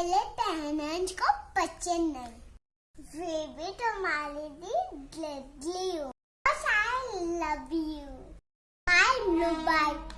पहले पैनंज को पचन नहीं वे भी दी ग्लेडली हो I love you. I.